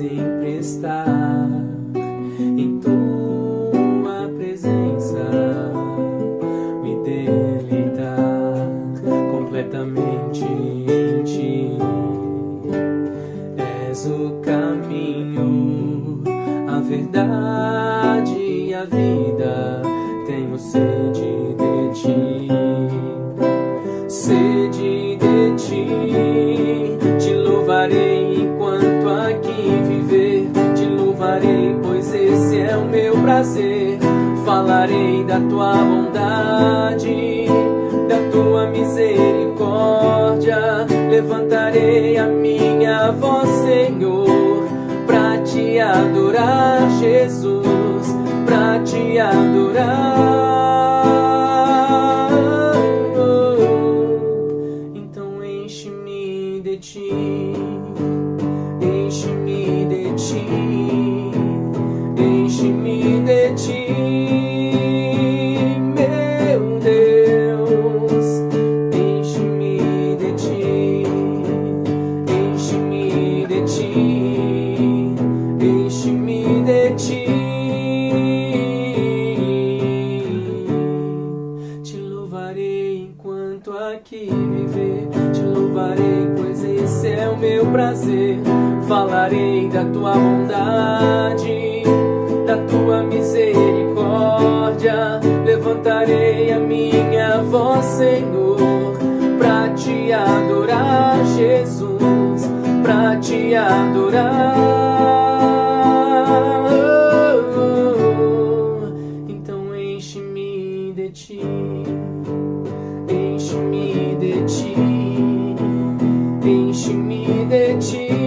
sempre estar em tua presença, me deleitar completamente em ti. És o caminho, a verdade e a vida. Tenho sede prazer. Falarei da tua bondade, da tua misericórdia. Levantarei a minha voz, Senhor, pra te adorar, Jesus, pra te adorar. Então enche-me de ti, enche-me de ti, enche-me de ti. Te louvarei enquanto aqui viver. Te louvarei, pois esse é o meu prazer. Falarei da tua bondade, da tua misericórdia. Levantarei a minha voz, Senhor, pra te adorar, Jesus, pra te adorar. ti, enche-me de ti, enche-me de ti.